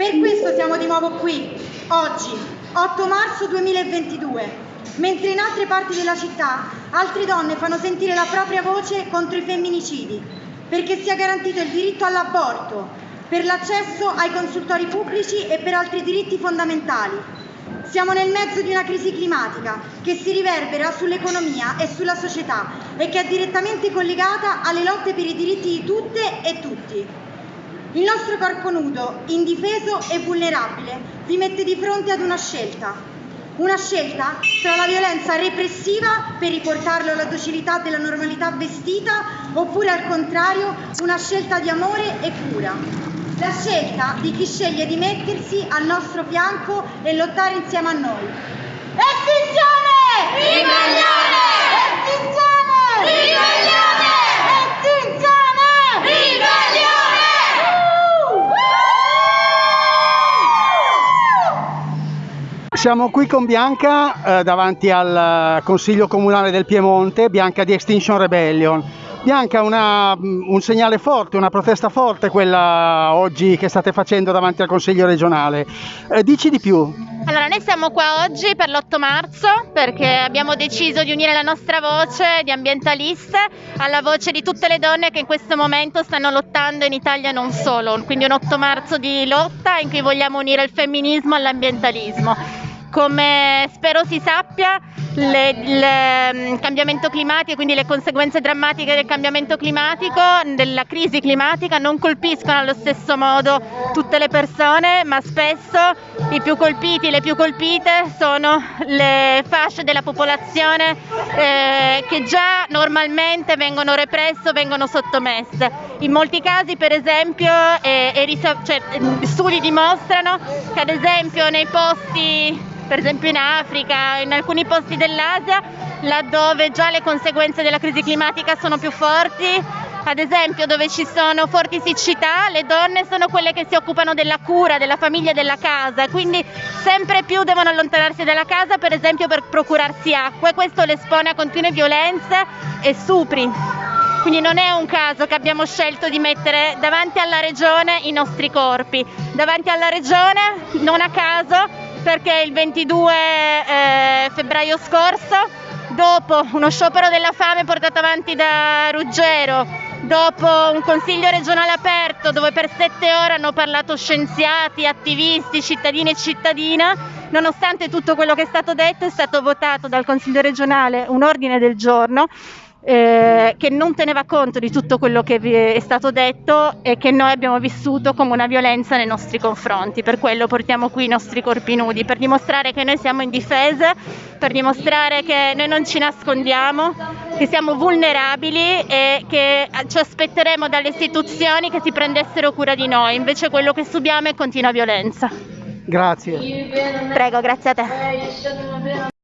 Per questo siamo di nuovo qui, oggi, 8 marzo 2022, mentre in altre parti della città altre donne fanno sentire la propria voce contro i femminicidi, perché sia garantito il diritto all'aborto, per l'accesso ai consultori pubblici e per altri diritti fondamentali. Siamo nel mezzo di una crisi climatica che si riverbera sull'economia e sulla società e che è direttamente collegata alle lotte per i diritti di tutte e tutti. Il nostro corpo nudo, indifeso e vulnerabile, vi mette di fronte ad una scelta. Una scelta tra la violenza repressiva per riportarlo alla docilità della normalità vestita oppure al contrario una scelta di amore e cura. La scelta di chi sceglie di mettersi al nostro fianco e lottare insieme a noi. Siamo qui con Bianca eh, davanti al eh, Consiglio Comunale del Piemonte, Bianca di Extinction Rebellion. Bianca, una, un segnale forte, una protesta forte quella oggi che state facendo davanti al Consiglio regionale. Eh, dici di più. Allora, noi siamo qua oggi per l'8 marzo perché abbiamo deciso di unire la nostra voce di ambientaliste alla voce di tutte le donne che in questo momento stanno lottando in Italia e non solo. Quindi un 8 marzo di lotta in cui vogliamo unire il femminismo all'ambientalismo. Come spero si sappia, il cambiamento climatico, quindi le conseguenze drammatiche del cambiamento climatico, della crisi climatica, non colpiscono allo stesso modo tutte le persone, ma spesso i più colpiti, le più colpite sono le fasce della popolazione eh, che già normalmente vengono represse vengono sottomesse. In molti casi, per esempio, eh, cioè, studi dimostrano che ad esempio nei posti per esempio in Africa, in alcuni posti dell'Asia, laddove già le conseguenze della crisi climatica sono più forti, ad esempio dove ci sono forti siccità, le donne sono quelle che si occupano della cura, della famiglia e della casa, quindi sempre più devono allontanarsi dalla casa per esempio per procurarsi acqua e questo le espone a continue violenze e stupri. Quindi non è un caso che abbiamo scelto di mettere davanti alla regione i nostri corpi, davanti alla regione non a caso perché il 22 eh, febbraio scorso, dopo uno sciopero della fame portato avanti da Ruggero, dopo un consiglio regionale aperto dove per sette ore hanno parlato scienziati, attivisti, cittadini e cittadina, nonostante tutto quello che è stato detto è stato votato dal consiglio regionale un ordine del giorno eh, che non teneva conto di tutto quello che è stato detto e che noi abbiamo vissuto come una violenza nei nostri confronti. Per quello portiamo qui i nostri corpi nudi, per dimostrare che noi siamo indifese, per dimostrare che noi non ci nascondiamo, che siamo vulnerabili e che ci aspetteremo dalle istituzioni che si prendessero cura di noi. Invece quello che subiamo è continua violenza. Grazie. Prego, grazie a te.